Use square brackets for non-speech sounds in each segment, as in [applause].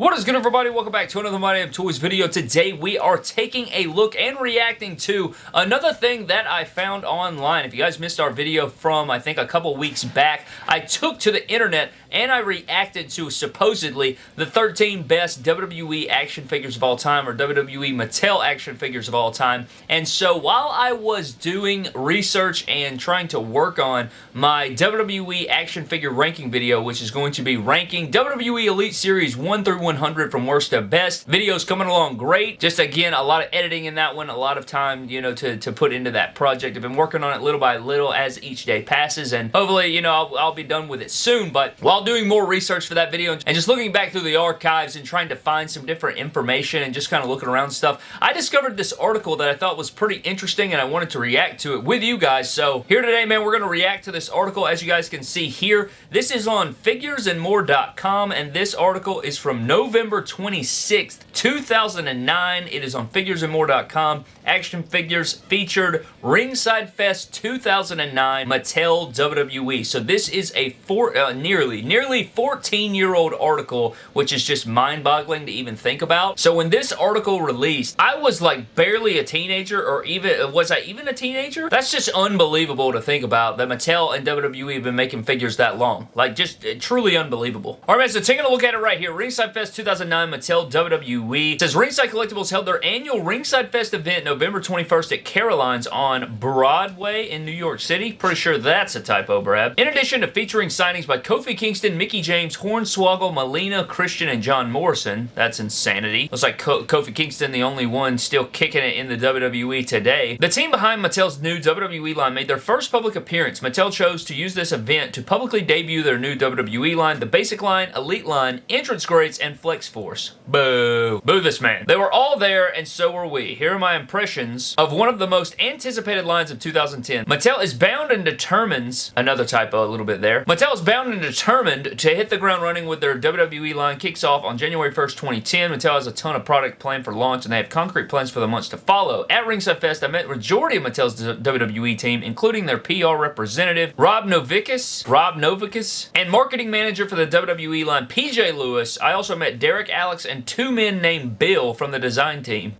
What is good everybody? Welcome back to another My Damn Toys video. Today we are taking a look and reacting to another thing that I found online. If you guys missed our video from I think a couple weeks back, I took to the internet and I reacted to supposedly the 13 best WWE action figures of all time or WWE Mattel action figures of all time. And so while I was doing research and trying to work on my WWE action figure ranking video, which is going to be ranking WWE Elite Series 1 through 100 from worst to best. Videos coming along great. Just again, a lot of editing in that one, a lot of time, you know, to, to put into that project. I've been working on it little by little as each day passes, and hopefully, you know, I'll, I'll be done with it soon, but while doing more research for that video and just looking back through the archives and trying to find some different information and just kind of looking around stuff, I discovered this article that I thought was pretty interesting and I wanted to react to it with you guys. So here today, man, we're going to react to this article. As you guys can see here, this is on figuresandmore.com and this article is from November November 26th, 2009. It is on figuresandmore.com. Action Figures featured Ringside Fest 2009 Mattel WWE. So this is a four, uh, nearly, nearly 14-year-old article, which is just mind-boggling to even think about. So when this article released, I was like barely a teenager, or even, was I even a teenager? That's just unbelievable to think about that Mattel and WWE have been making figures that long. Like, just uh, truly unbelievable. All right, man, so taking a look at it right here. Ringside Fest 2009 Mattel WWE. It says Ringside Collectibles held their annual Ringside Fest event November 21st at Caroline's on Broadway in New York City. Pretty sure that's a typo, Brad. In addition to featuring signings by Kofi Kingston, Mickie James, Hornswoggle, Melina, Christian, and John Morrison. That's insanity. Looks like Ko Kofi Kingston, the only one still kicking it in the WWE today. The team behind Mattel's new WWE line made their first public appearance. Mattel chose to use this event to publicly debut their new WWE line, the Basic Line, Elite Line, Entrance Greats, and Flex Force. Boo. Boo this man. They were all there and so were we. Here are my impressions of one of the most anticipated lines of 2010. Mattel is bound and determines, another typo a little bit there, Mattel is bound and determined to hit the ground running with their WWE line kicks off on January 1st, 2010. Mattel has a ton of product planned for launch and they have concrete plans for the months to follow. At Ringside Fest, I met majority of Mattel's WWE team, including their PR representative, Rob Novicus, Rob Novicus, and marketing manager for the WWE line, PJ Lewis. I also met Derek, Alex, and two men named Bill from the design team.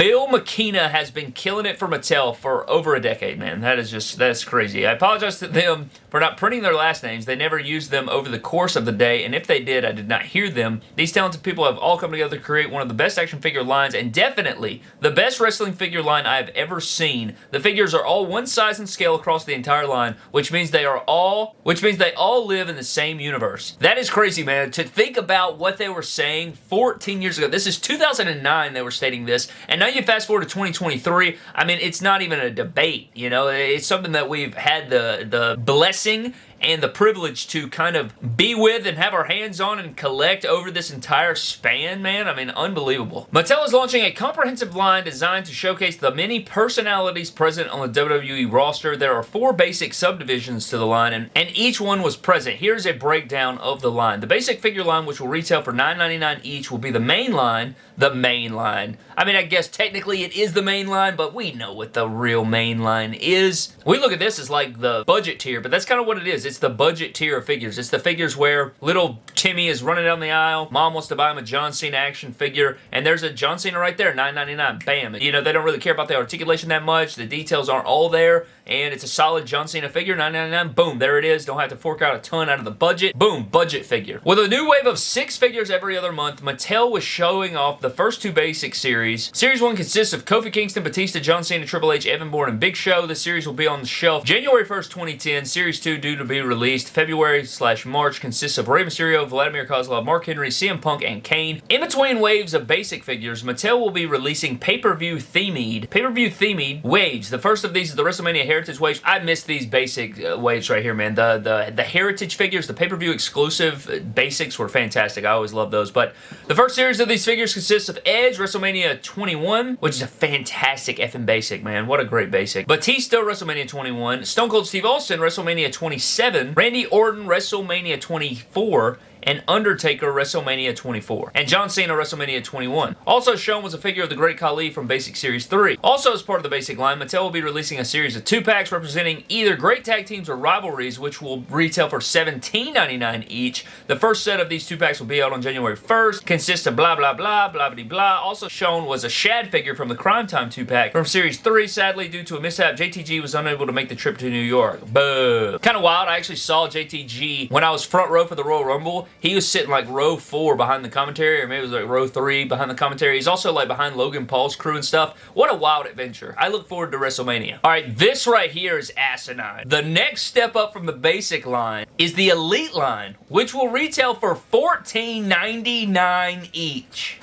Bill McKenna has been killing it for Mattel for over a decade, man. That is just, that's crazy. I apologize to them for not printing their last names. They never used them over the course of the day, and if they did, I did not hear them. These talented people have all come together to create one of the best action figure lines, and definitely the best wrestling figure line I have ever seen. The figures are all one size and scale across the entire line, which means they are all, which means they all live in the same universe. That is crazy, man. To think about what they were saying 14 years ago. This is 2009 they were stating this, and now you fast forward to 2023, I mean, it's not even a debate, you know? It's something that we've had the, the blessing and the privilege to kind of be with and have our hands on and collect over this entire span, man. I mean, unbelievable. Mattel is launching a comprehensive line designed to showcase the many personalities present on the WWE roster. There are four basic subdivisions to the line, and, and each one was present. Here's a breakdown of the line. The basic figure line, which will retail for $9.99 each, will be the main line. The main line. I mean, I guess technically it is the main line, but we know what the real main line is. We look at this as like the budget tier, but that's kind of what it is. It's the budget tier of figures. It's the figures where little Timmy is running down the aisle, mom wants to buy him a John Cena action figure, and there's a John Cena right there, $9.99. Bam. You know, they don't really care about the articulation that much. The details aren't all there, and it's a solid John Cena figure, $9.99. Boom, there it is. Don't have to fork out a ton out of the budget. Boom, budget figure. With a new wave of six figures every other month, Mattel was showing off the first two basic series. Series 1 consists of Kofi Kingston, Batista, John Cena, Triple H, Evan Bourne, and Big Show. The series will be on the shelf January 1st, 2010. Series 2 due to be released February slash March consists of Rey Mysterio, Vladimir Kozlov, Mark Henry, CM Punk, and Kane. In between waves of basic figures, Mattel will be releasing pay-per-view themed, pay-per-view themed waves. The first of these is the WrestleMania Heritage Waves. I missed these basic uh, waves right here, man. The, the, the Heritage figures, the pay-per-view exclusive uh, basics were fantastic. I always love those. But the first series of these figures consists of Edge, WrestleMania 21, which is a fantastic effing basic, man. What a great basic. Batista, WrestleMania 21. Stone Cold Steve Austin, WrestleMania 27. Randy Orton, WrestleMania 24 and Undertaker WrestleMania 24, and John Cena WrestleMania 21. Also shown was a figure of the Great Khali from Basic Series 3. Also as part of the Basic line, Mattel will be releasing a series of two-packs representing either great tag teams or rivalries, which will retail for $17.99 each. The first set of these two-packs will be out on January 1st, consists of blah blah blah, blah blah blah. Also shown was a Shad figure from the Cryme Tyme two-pack from Series 3. Sadly, due to a mishap, JTG was unable to make the trip to New York. Boo. Kind of wild, I actually saw JTG when I was front row for the Royal Rumble. He was sitting like row 4 behind the commentary, or maybe it was like row 3 behind the commentary. He's also like behind Logan Paul's crew and stuff. What a wild adventure. I look forward to WrestleMania. Alright, this right here is asinine. The next step up from the basic line is the Elite line, which will retail for $14.99 each.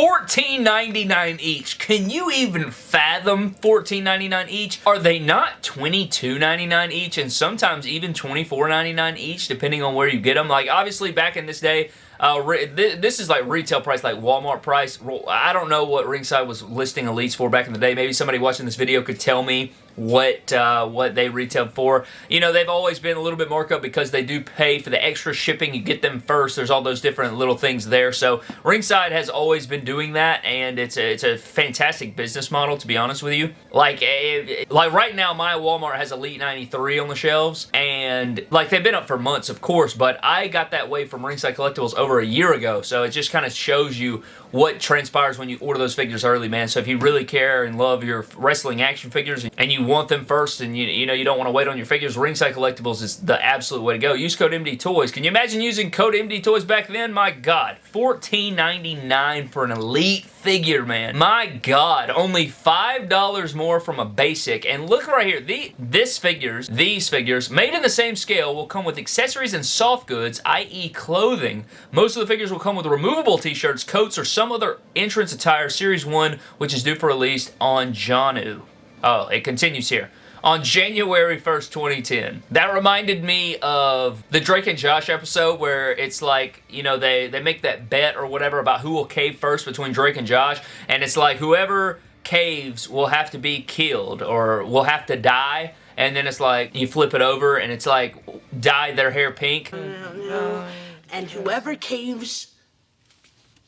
$14.99 each. Can you even fathom $14.99 each? Are they not $22.99 each and sometimes even $24.99 each depending on where you get them? Like obviously back in this day, uh, this is like retail price, like Walmart price. I don't know what Ringside was listing Elites for back in the day. Maybe somebody watching this video could tell me what uh, what they retail for. You know, they've always been a little bit markup because they do pay for the extra shipping. You get them first. There's all those different little things there. So Ringside has always been doing that, and it's a, it's a fantastic business model, to be honest with you. Like, eh, like right now, my Walmart has Elite 93 on the shelves, and like they've been up for months, of course, but I got that way from Ringside Collectibles over a year ago, so it just kind of shows you what transpires when you order those figures early, man. So if you really care and love your wrestling action figures and you want them first and you, you know you don't want to wait on your figures, Ringside Collectibles is the absolute way to go. Use code MD Toys. Can you imagine using code MD Toys back then? My God. $14.99 for an Elite figure, man. My God. Only $5 more from a basic. And look right here. The, this figures, these figures, made in the same scale will come with accessories and soft goods, i.e. clothing. Most of the figures will come with removable t-shirts, coats, or some other entrance attire Series 1, which is due for release on Janu. Oh, it continues here on January 1st, 2010. That reminded me of the Drake and Josh episode where it's like, you know, they, they make that bet or whatever about who will cave first between Drake and Josh, and it's like whoever caves will have to be killed or will have to die, and then it's like, you flip it over and it's like, dye their hair pink. Mm-hmm. And whoever caves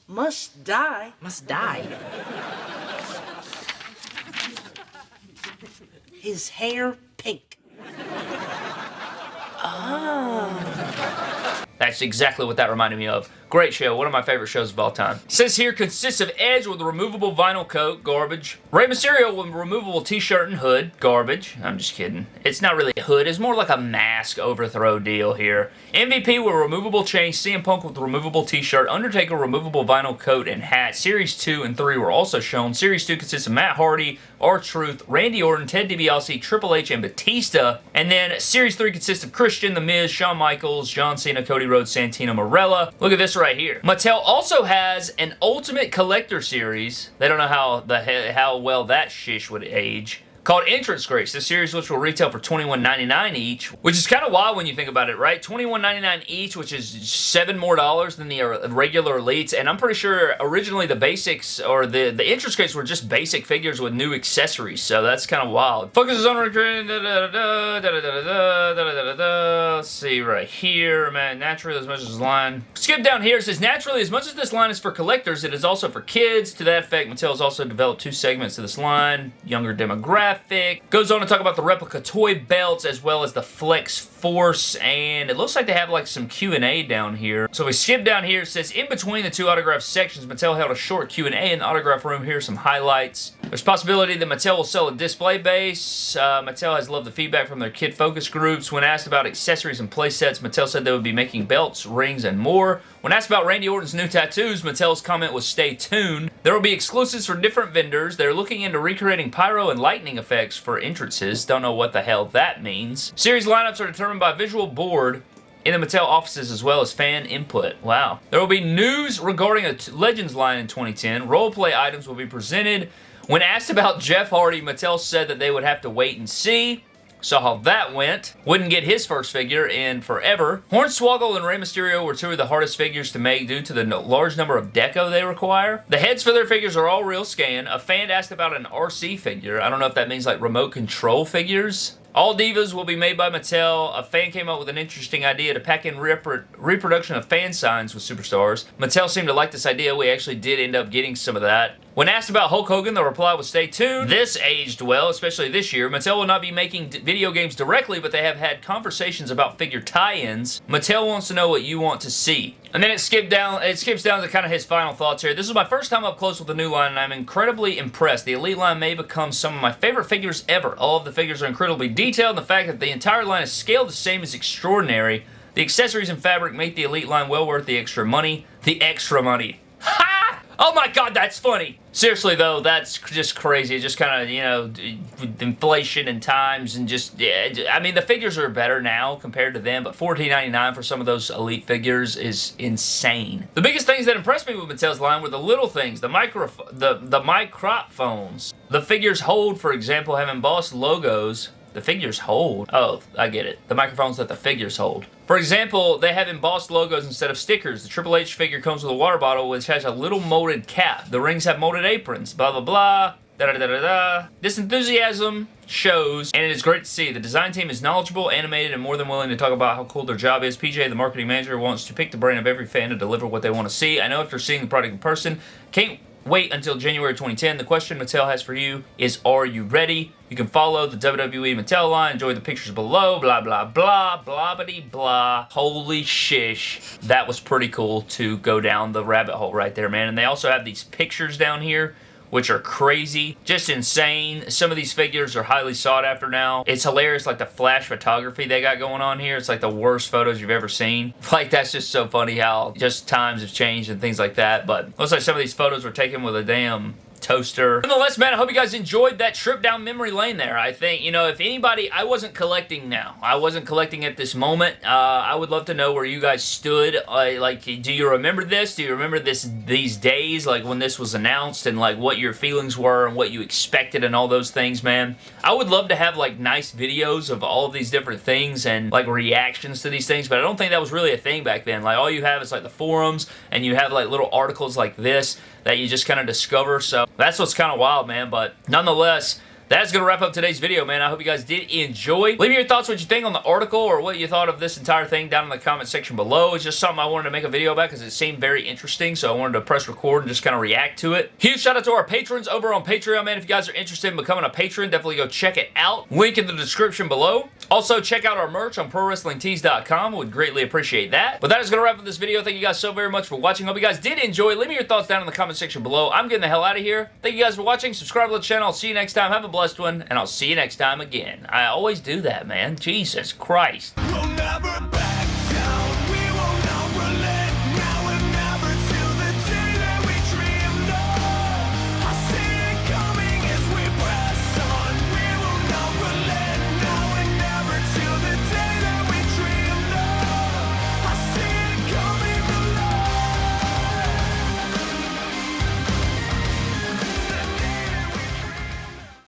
must die. Must die. His hair pink. That's exactly what that reminded me of. Great show, one of my favorite shows of all time. says here, consists of Edge with a removable vinyl coat, garbage. Rey Mysterio with removable t-shirt and hood, garbage. I'm just kidding. It's not really a hood, it's more like a mask overthrow deal here. MVP with removable chain, CM Punk with removable t-shirt, Undertaker removable vinyl coat and hat. Series 2 and 3 were also shown. Series 2 consists of Matt Hardy, R-Truth, Randy Orton, Ted DiBiase, Triple H, and Batista. And then Series 3 consists of Christian, The Miz, Shawn Michaels, John Cena, Cody Rhodes, Santino Marella. Look at this right here. Mattel also has an Ultimate Collector Series. They don't know how the how well that shish would age called Entrance Greats. This series which will retail for $21.99 each, which is kind of wild when you think about it, right? $21.99 each, which is seven more dollars than the uh, regular Elites, and I'm pretty sure originally the basics, or the, the Entrance Greats were just basic figures with new accessories, so that's kind of wild. Focuses on... Let's see right here, man. Naturally, as much as this line... Skip down here, it says, naturally, as much as this line is for collectors, it is also for kids. To that effect, Mattel has also developed two segments to this line, younger demographic, graphic. Goes on to talk about the replica toy belts as well as the Flex Force and it looks like they have like some Q&A down here. So we skip down here. It says in between the two autograph sections, Mattel held a short Q&A in the autograph room. Here's some highlights. There's possibility that Mattel will sell a display base. Uh, Mattel has loved the feedback from their kid focus groups. When asked about accessories and playsets, Mattel said they would be making belts, rings, and more. When asked about Randy Orton's new tattoos, Mattel's comment was stay tuned. There will be exclusives for different vendors. They're looking into recreating pyro and lightning effects for entrances. Don't know what the hell that means. Series lineups are determined by visual board in the Mattel offices as well as fan input. Wow. There will be news regarding a Legends line in 2010. Roleplay items will be presented. When asked about Jeff Hardy, Mattel said that they would have to wait and see. Saw how that went. Wouldn't get his first figure in forever. Hornswoggle and Rey Mysterio were two of the hardest figures to make due to the no large number of deco they require. The heads for their figures are all real scan. A fan asked about an RC figure. I don't know if that means like remote control figures. All Divas will be made by Mattel. A fan came up with an interesting idea to pack in repro reproduction of fan signs with superstars. Mattel seemed to like this idea. We actually did end up getting some of that. When asked about Hulk Hogan, the reply was stay tuned. This aged well, especially this year. Mattel will not be making video games directly, but they have had conversations about figure tie-ins. Mattel wants to know what you want to see. And then it skipped down, it skips down to kind of his final thoughts here. This is my first time up close with the new line, and I'm incredibly impressed. The Elite line may become some of my favorite figures ever. All of the figures are incredibly detailed, and the fact that the entire line is scaled the same is extraordinary. The accessories and fabric make the Elite line well worth the extra money. The extra money. Oh my god, that's funny. Seriously though, that's just crazy. Just kind of, you know, inflation and times and just, yeah, I mean, the figures are better now compared to them, but $14.99 for some of those Elite figures is insane. The biggest things that impressed me with Mattel's line were the little things, the micro, the, the microphones. The figures hold, for example, have embossed logos the figures hold. Oh, I get it. The microphones that the figures hold. For example, they have embossed logos instead of stickers. The Triple H figure comes with a water bottle which has a little molded cap. The rings have molded aprons. Blah, blah, blah. Da, da, da, da, da. This enthusiasm shows, and it is great to see. The design team is knowledgeable, animated, and more than willing to talk about how cool their job is. PJ, the marketing manager, wants to pick the brain of every fan to deliver what they want to see. I know after seeing the product in person, can't wait until January 2010. The question Mattel has for you is, are you ready? You can follow the WWE Mattel line, enjoy the pictures below, blah, blah, blah, blah, blah, blah. Holy shish. That was pretty cool to go down the rabbit hole right there, man. And they also have these pictures down here which are crazy. Just insane. Some of these figures are highly sought after now. It's hilarious, like the flash photography they got going on here. It's like the worst photos you've ever seen. [laughs] Like, that's just so funny how just times have changed and things like that. But looks like some of these photos were taken with a damn toaster. Nonetheless, man, I hope you guys enjoyed that trip down memory lane there. I think, you know, if anybody, I wasn't collecting now. I wasn't collecting at this moment. Uh, I would love to know where you guys stood. Uh, like, do you remember this? Do you remember this these days, like when this was announced and like what your feelings were and what you expected and all those things, man? I would love to have like nice videos of all of these different things and like reactions to these things, but I don't think that was really a thing back then. Like, all you have is like the forums and you have like little articles like this that you just kind of discover. So that's what's kind of wild, man. But nonetheless, that's going to wrap up today's video, man. I hope you guys did enjoy. Leave me your thoughts, what you think on the article, or what you thought of this entire thing down in the comment section below. It's just something I wanted to make a video about because it seemed very interesting, so I wanted to press record and just kind of react to it. Huge shout out to our patrons over on Patreon, man. If you guys are interested in becoming a patron, definitely go check it out. Link in the description below. Also, check out our merch on ProWrestlingTees.com. Would greatly appreciate that. But that is going to wrap up this video. Thank you guys so very much for watching. Hope you guys did enjoy. Leave me your thoughts down in the comment section below. I'm getting the hell out of here. Thank you guys for watching. Subscribe to the channel. I'll see you next time. Have a blessed one, and I'll see you next time again. I always do that, man. Jesus Christ. We'll